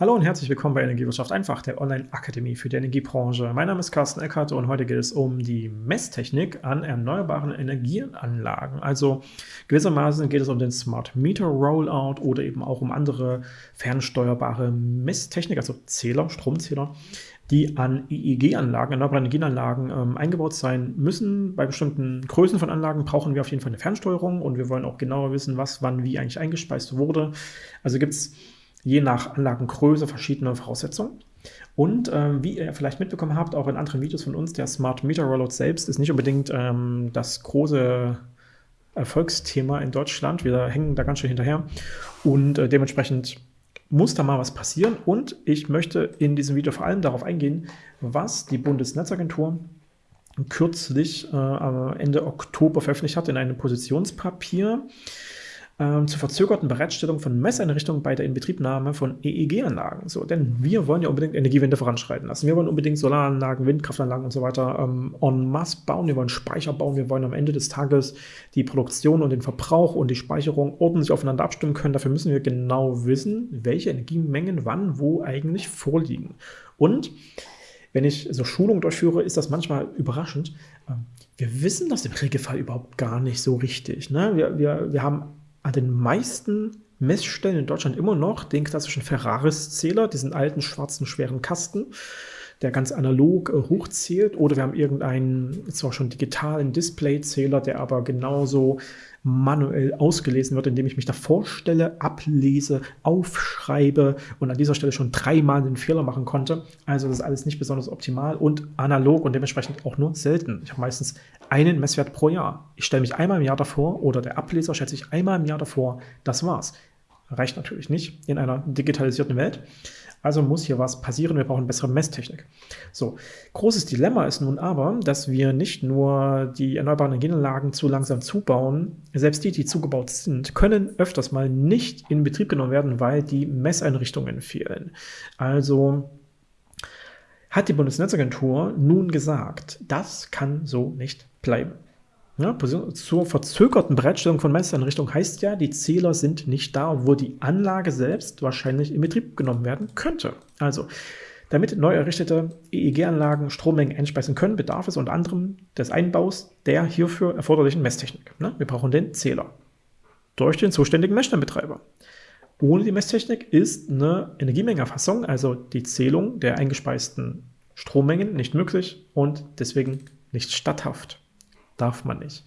Hallo und herzlich willkommen bei Energiewirtschaft einfach, der Online-Akademie für die Energiebranche. Mein Name ist Carsten Eckert und heute geht es um die Messtechnik an erneuerbaren Energieanlagen. Also gewissermaßen geht es um den Smart Meter Rollout oder eben auch um andere fernsteuerbare Messtechnik, also Zähler, Stromzähler, die an EEG-Anlagen, erneuerbaren Energieanlagen ähm, eingebaut sein müssen. Bei bestimmten Größen von Anlagen brauchen wir auf jeden Fall eine Fernsteuerung und wir wollen auch genauer wissen, was wann wie eigentlich eingespeist wurde. Also gibt es je nach Anlagengröße verschiedene Voraussetzungen. Und ähm, wie ihr vielleicht mitbekommen habt, auch in anderen Videos von uns, der Smart Meter Rollout selbst ist nicht unbedingt ähm, das große Erfolgsthema in Deutschland. Wir hängen da ganz schön hinterher und äh, dementsprechend muss da mal was passieren. Und ich möchte in diesem Video vor allem darauf eingehen, was die Bundesnetzagentur kürzlich äh, Ende Oktober veröffentlicht hat in einem Positionspapier ähm, zur verzögerten Bereitstellung von Messeinrichtungen bei der Inbetriebnahme von EEG-Anlagen. So, denn wir wollen ja unbedingt Energiewende voranschreiten lassen. Wir wollen unbedingt Solaranlagen, Windkraftanlagen und so weiter ähm, en masse bauen. Wir wollen Speicher bauen. Wir wollen am Ende des Tages die Produktion und den Verbrauch und die Speicherung ordentlich aufeinander abstimmen können. Dafür müssen wir genau wissen, welche Energiemengen wann wo eigentlich vorliegen. Und wenn ich so Schulungen durchführe, ist das manchmal überraschend. Ähm, wir wissen das im Regelfall überhaupt gar nicht so richtig. Ne? Wir, wir, wir haben an den meisten Messstellen in Deutschland immer noch den klassischen Ferraris-Zähler, diesen alten schwarzen schweren Kasten, der ganz analog äh, hochzählt. Oder wir haben irgendeinen, zwar schon digitalen Display-Zähler, der aber genauso manuell ausgelesen wird, indem ich mich da vorstelle, ablese, aufschreibe und an dieser Stelle schon dreimal den Fehler machen konnte. Also das ist alles nicht besonders optimal und analog und dementsprechend auch nur selten. Ich habe meistens einen Messwert pro Jahr. Ich stelle mich einmal im Jahr davor oder der Ableser stellt sich einmal im Jahr davor. Das war's. Reicht natürlich nicht in einer digitalisierten Welt. Also muss hier was passieren, wir brauchen bessere Messtechnik. So, großes Dilemma ist nun aber, dass wir nicht nur die erneuerbaren Energienanlagen zu langsam zubauen, selbst die, die zugebaut sind, können öfters mal nicht in Betrieb genommen werden, weil die Messeinrichtungen fehlen. Also hat die Bundesnetzagentur nun gesagt, das kann so nicht bleiben. Ja, zur verzögerten Bereitstellung von Messeinrichtungen heißt ja, die Zähler sind nicht da, obwohl die Anlage selbst wahrscheinlich in Betrieb genommen werden könnte. Also, damit neu errichtete EEG-Anlagen Strommengen einspeisen können, bedarf es unter anderem des Einbaus der hierfür erforderlichen Messtechnik. Ne? Wir brauchen den Zähler durch den zuständigen Messstellenbetreiber. Ohne die Messtechnik ist eine Energiemengenerfassung, also die Zählung der eingespeisten Strommengen, nicht möglich und deswegen nicht statthaft darf man nicht.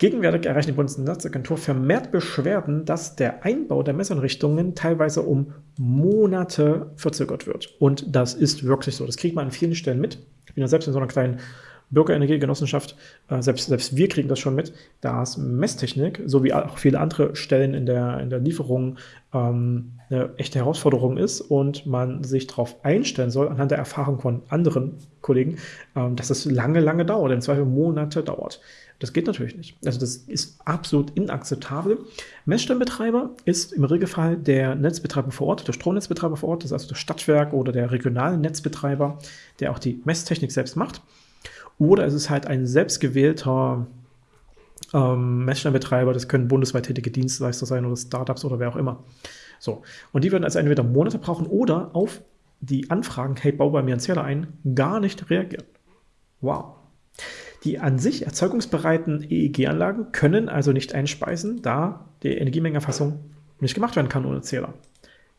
Gegenwärtig erreicht die Bundesnetzagentur vermehrt Beschwerden, dass der Einbau der Messeinrichtungen teilweise um Monate verzögert wird. Und das ist wirklich so. Das kriegt man an vielen Stellen mit. Ich bin ja selbst in so einer kleinen Bürgerenergiegenossenschaft, äh, selbst, selbst wir kriegen das schon mit, dass Messtechnik, so wie auch viele andere Stellen in der, in der Lieferung, ähm, eine echte Herausforderung ist und man sich darauf einstellen soll, anhand der Erfahrung von anderen Kollegen, ähm, dass es lange, lange dauert, in zwei Monate dauert. Das geht natürlich nicht. Also das ist absolut inakzeptabel. Messstellenbetreiber ist im Regelfall der Netzbetreiber vor Ort, der Stromnetzbetreiber vor Ort, das ist also das Stadtwerk oder der regionale Netzbetreiber, der auch die Messtechnik selbst macht. Oder es ist halt ein selbstgewählter ähm, Messstellenbetreiber, das können bundesweit tätige Dienstleister sein oder Startups oder wer auch immer. So, und die würden also entweder Monate brauchen oder auf die Anfragen, hey, bau bei mir einen Zähler ein, gar nicht reagieren. Wow. Die an sich erzeugungsbereiten EEG-Anlagen können also nicht einspeisen, da die Energiemengenerfassung nicht gemacht werden kann ohne Zähler.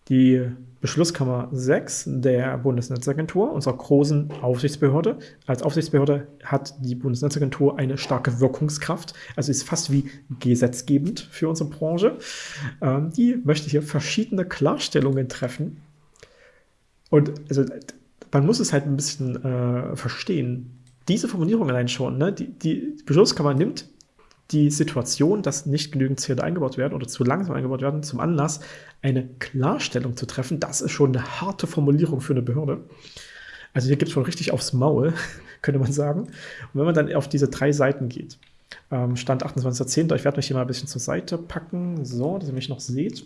Die Beschlusskammer 6 der Bundesnetzagentur, unserer großen Aufsichtsbehörde. Als Aufsichtsbehörde hat die Bundesnetzagentur eine starke Wirkungskraft, also ist fast wie gesetzgebend für unsere Branche. Ähm, die möchte hier verschiedene Klarstellungen treffen. Und also, man muss es halt ein bisschen äh, verstehen. Diese Formulierung allein schon, ne, die, die Beschlusskammer nimmt die Situation, dass nicht genügend Zähler eingebaut werden oder zu langsam eingebaut werden, zum Anlass, eine Klarstellung zu treffen. Das ist schon eine harte Formulierung für eine Behörde. Also hier gibt es schon richtig aufs Maul, könnte man sagen. Und wenn man dann auf diese drei Seiten geht, ähm, Stand 28.10., ich werde mich hier mal ein bisschen zur Seite packen, so, dass ihr mich noch seht.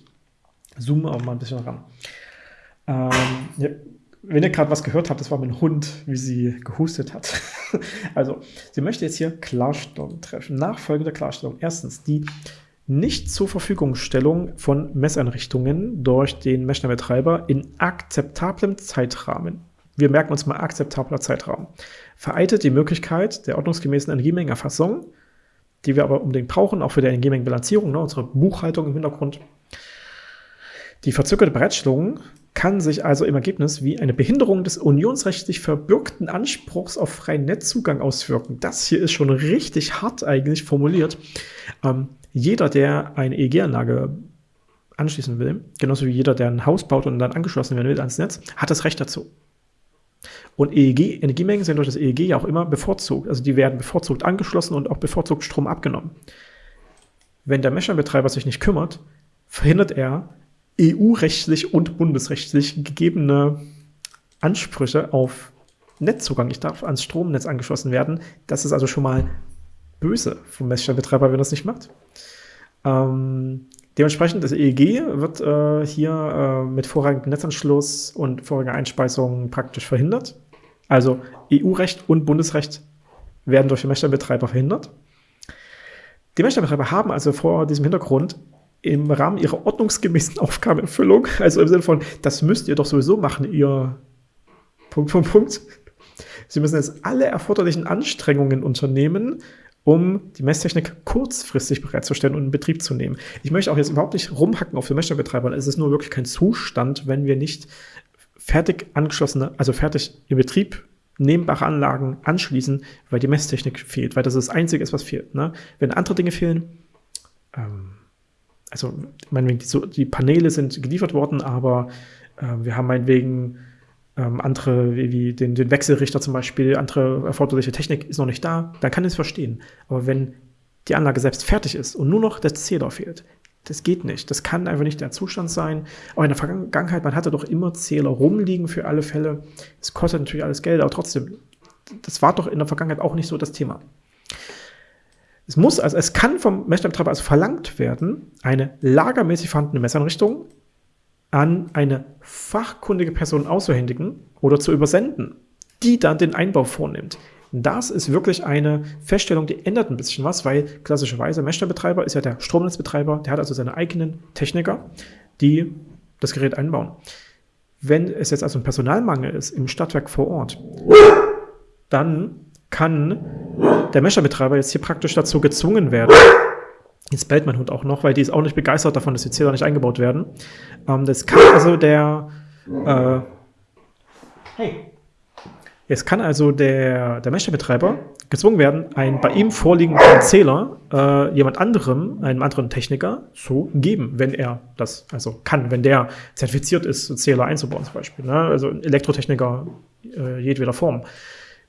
Zoome auch mal ein bisschen ran. Ähm, ja, wenn ihr gerade was gehört habt, das war mein Hund, wie sie gehustet hat. also, sie möchte jetzt hier Klarstellung treffen. Nachfolgende Klarstellung. Erstens, die nicht zur Verfügungstellung von Messeinrichtungen durch den Messnetzbetreiber in akzeptablem Zeitrahmen. Wir merken uns mal akzeptabler Zeitraum. Vereitet die Möglichkeit der ordnungsgemäßen Energiemengenerfassung, die wir aber unbedingt brauchen, auch für die Energiemengenbilanzierung, ne, unsere Buchhaltung im Hintergrund. Die verzögerte Bereitstellung kann sich also im Ergebnis wie eine Behinderung des unionsrechtlich verbürgten Anspruchs auf freien Netzzugang auswirken. Das hier ist schon richtig hart eigentlich formuliert. Ähm, jeder, der eine EEG-Anlage anschließen will, genauso wie jeder, der ein Haus baut und dann angeschlossen werden will ans Netz, hat das Recht dazu. Und EEG, Energiemengen sind durch das EEG ja auch immer bevorzugt. Also die werden bevorzugt angeschlossen und auch bevorzugt Strom abgenommen. Wenn der Messernbetreiber sich nicht kümmert, verhindert er EU-rechtlich und bundesrechtlich gegebene Ansprüche auf Netzzugang. Ich darf ans Stromnetz angeschlossen werden. Das ist also schon mal böse vom Messstellenbetreiber, wenn er das nicht macht. Ähm, dementsprechend, das EEG wird äh, hier äh, mit vorrangigem Netzanschluss und vorrangiger Einspeisung praktisch verhindert. Also EU-Recht und Bundesrecht werden durch den Messstellenbetreiber verhindert. Die Messstellenbetreiber haben also vor diesem Hintergrund im Rahmen ihrer ordnungsgemäßen Aufgabenerfüllung, also im Sinne von, das müsst ihr doch sowieso machen, ihr Punkt, Punkt, Punkt. Sie müssen jetzt alle erforderlichen Anstrengungen unternehmen, um die Messtechnik kurzfristig bereitzustellen und in Betrieb zu nehmen. Ich möchte auch jetzt überhaupt nicht rumhacken auf den Messstellbetreibern. Es ist nur wirklich kein Zustand, wenn wir nicht fertig angeschlossene, also fertig in Betrieb nehmbare Anlagen anschließen, weil die Messtechnik fehlt, weil das das Einzige ist, was fehlt. Ne? Wenn andere Dinge fehlen, ähm, also meinetwegen, die, die Paneele sind geliefert worden, aber äh, wir haben meinetwegen ähm, andere, wie, wie den, den, Wechselrichter zum Beispiel, andere erforderliche Technik ist noch nicht da, dann kann ich es verstehen. Aber wenn die Anlage selbst fertig ist und nur noch der Zähler fehlt, das geht nicht. Das kann einfach nicht der Zustand sein. Auch in der Vergangenheit, man hatte doch immer Zähler rumliegen für alle Fälle. Es kostet natürlich alles Geld, aber trotzdem, das war doch in der Vergangenheit auch nicht so das Thema. Es muss, also es kann vom Messstellenbetreiber also verlangt werden, eine lagermäßig vorhandene Messanrichtung an eine fachkundige Person auszuhändigen oder zu übersenden, die dann den Einbau vornimmt. Das ist wirklich eine Feststellung, die ändert ein bisschen was, weil klassischerweise Messstellenbetreiber ist ja der Stromnetzbetreiber, der hat also seine eigenen Techniker, die das Gerät einbauen. Wenn es jetzt also ein Personalmangel ist im Stadtwerk vor Ort, dann kann der Messerbetreiber jetzt hier praktisch dazu gezwungen werden, Jetzt bellt mein Hund auch noch, weil die ist auch nicht begeistert davon, dass die Zähler nicht eingebaut werden. Ähm, das kann also der äh, Hey. Jetzt kann also der, der Messerbetreiber gezwungen werden, einen bei ihm vorliegenden Zähler äh, jemand anderem, einem anderen Techniker, zu geben, wenn er das also kann, wenn der zertifiziert ist, Zähler einzubauen zum Beispiel. Ne? Also Elektrotechniker äh, jedweder Form.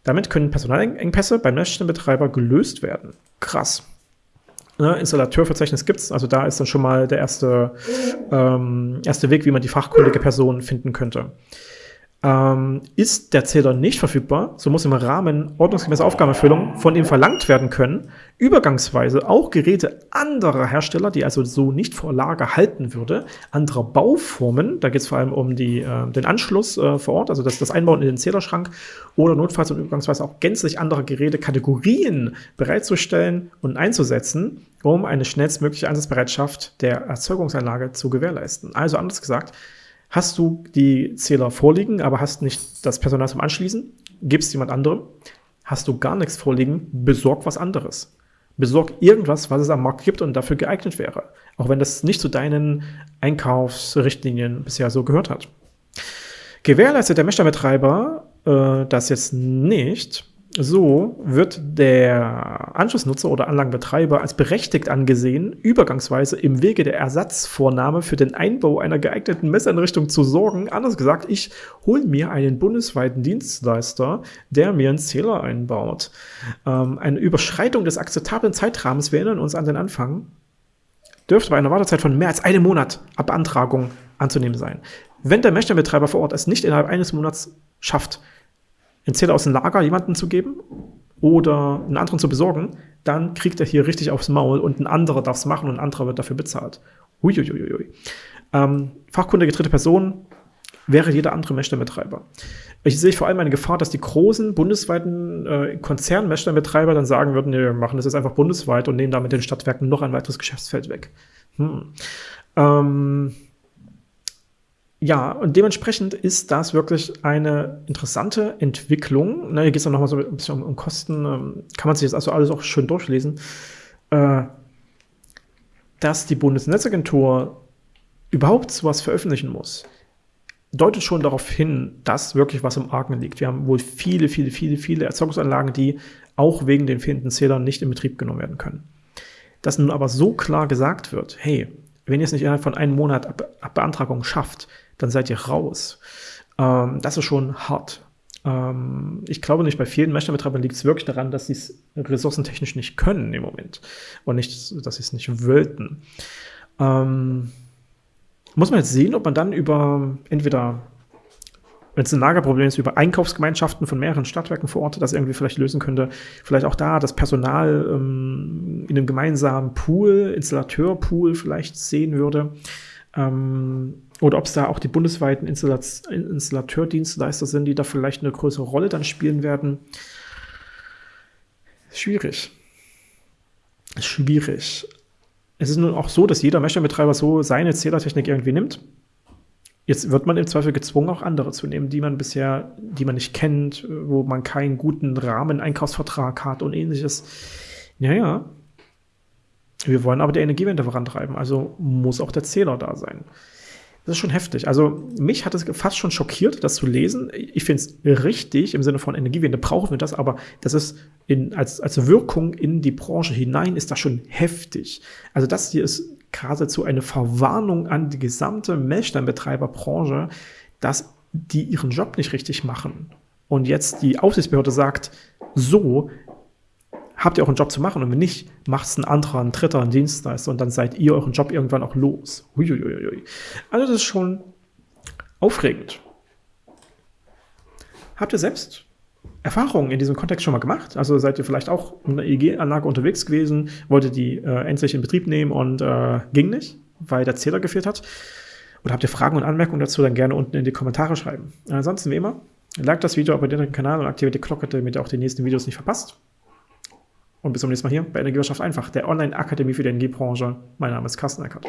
Damit können Personalengpässe beim Netzstellenbetreiber gelöst werden. Krass. Ne, Installateurverzeichnis gibt es, also da ist dann schon mal der erste, ähm, erste Weg, wie man die fachkundige Person finden könnte. Ähm, ist der Zähler nicht verfügbar, so muss im Rahmen ordnungsgemäßer Aufgabenerfüllung von ihm verlangt werden können, übergangsweise auch Geräte anderer Hersteller, die also so nicht vor Lager halten würde, anderer Bauformen, da geht es vor allem um die, äh, den Anschluss äh, vor Ort, also das, das Einbauen in den Zählerschrank oder notfalls und übergangsweise auch gänzlich andere Gerätekategorien bereitzustellen und einzusetzen, um eine schnellstmögliche Einsatzbereitschaft der Erzeugungsanlage zu gewährleisten. Also anders gesagt, Hast du die Zähler vorliegen, aber hast nicht das Personal zum Anschließen, gibst jemand anderem. Hast du gar nichts vorliegen, besorg was anderes. Besorg irgendwas, was es am Markt gibt und dafür geeignet wäre. Auch wenn das nicht zu deinen Einkaufsrichtlinien bisher so gehört hat. Gewährleistet der Messstellenbetreiber äh, das jetzt nicht, so wird der Anschlussnutzer oder Anlagenbetreiber als berechtigt angesehen, übergangsweise im Wege der Ersatzvornahme für den Einbau einer geeigneten Messeinrichtung zu sorgen. Anders gesagt, ich hole mir einen bundesweiten Dienstleister, der mir einen Zähler einbaut. Ähm, eine Überschreitung des akzeptablen Zeitrahmens, wir erinnern uns an den Anfang, dürfte bei einer Wartezeit von mehr als einem Monat ab Beantragung anzunehmen sein. Wenn der Messstellenbetreiber vor Ort es nicht innerhalb eines Monats schafft, Zähler aus dem Lager jemanden zu geben oder einen anderen zu besorgen, dann kriegt er hier richtig aufs Maul und ein anderer darf es machen und ein anderer wird dafür bezahlt. Uiuiuiui. Ähm, fachkundige dritte Person wäre jeder andere Messstellenbetreiber. Ich sehe vor allem eine Gefahr, dass die großen bundesweiten äh, Konzernmessstellenbetreiber dann sagen würden, nee, wir machen das jetzt einfach bundesweit und nehmen damit den Stadtwerken noch ein weiteres Geschäftsfeld weg. Hm. Ähm, ja, und dementsprechend ist das wirklich eine interessante Entwicklung. Ne, hier geht es dann nochmal so ein bisschen um, um Kosten. Ähm, kann man sich jetzt also alles auch schön durchlesen. Äh, dass die Bundesnetzagentur überhaupt sowas veröffentlichen muss, deutet schon darauf hin, dass wirklich was im Argen liegt. Wir haben wohl viele, viele, viele, viele Erzeugungsanlagen, die auch wegen den fehlenden Zählern nicht in Betrieb genommen werden können. Dass nun aber so klar gesagt wird, hey, wenn ihr es nicht innerhalb von einem Monat ab, ab Beantragung schafft, dann seid ihr raus. Ähm, das ist schon hart. Ähm, ich glaube nicht, bei vielen Messstellenbetreibern liegt es wirklich daran, dass sie es ressourcentechnisch nicht können im Moment und nicht, dass sie es nicht wollten. Ähm, muss man jetzt sehen, ob man dann über entweder wenn es ein Lagerproblem ist, über Einkaufsgemeinschaften von mehreren Stadtwerken vor Ort das irgendwie vielleicht lösen könnte. Vielleicht auch da das Personal ähm, in einem gemeinsamen Pool, Installateurpool vielleicht sehen würde. Ähm, oder ob es da auch die bundesweiten Installat Installateurdienstleister sind, die da vielleicht eine größere Rolle dann spielen werden. Schwierig. Schwierig. Es ist nun auch so, dass jeder Messstellenbetreiber so seine Zählertechnik irgendwie nimmt. Jetzt wird man im Zweifel gezwungen, auch andere zu nehmen, die man bisher, die man nicht kennt, wo man keinen guten Rahmen-Einkaufsvertrag hat und ähnliches. Ja, ja. Wir wollen aber die Energiewende vorantreiben, also muss auch der Zähler da sein. Das ist schon heftig. Also mich hat es fast schon schockiert, das zu lesen. Ich finde es richtig im Sinne von Energiewende brauchen wir das, aber das ist in, als, als Wirkung in die Branche hinein ist das schon heftig. Also das hier ist geradezu eine Verwarnung an die gesamte Melksteinbetreiberbranche, dass die ihren Job nicht richtig machen. Und jetzt die Aufsichtsbehörde sagt, so habt ihr auch einen Job zu machen und wenn nicht, macht es ein anderer, ein dritter, ein Dienstleister und dann seid ihr euren Job irgendwann auch los. Uiuiui. Also das ist schon aufregend. Habt ihr selbst Erfahrungen in diesem Kontext schon mal gemacht? Also seid ihr vielleicht auch in einer EEG-Anlage unterwegs gewesen, wolltet die äh, endlich in Betrieb nehmen und äh, ging nicht, weil der Zähler gefehlt hat? Oder habt ihr Fragen und Anmerkungen dazu, dann gerne unten in die Kommentare schreiben. Ansonsten wie immer, like das Video, abonniert den Kanal und aktiviert die Glocke, damit ihr auch die nächsten Videos nicht verpasst. Und bis zum nächsten Mal hier bei Energiewirtschaft einfach, der Online-Akademie für die Energiebranche. Mein Name ist Carsten Eckert.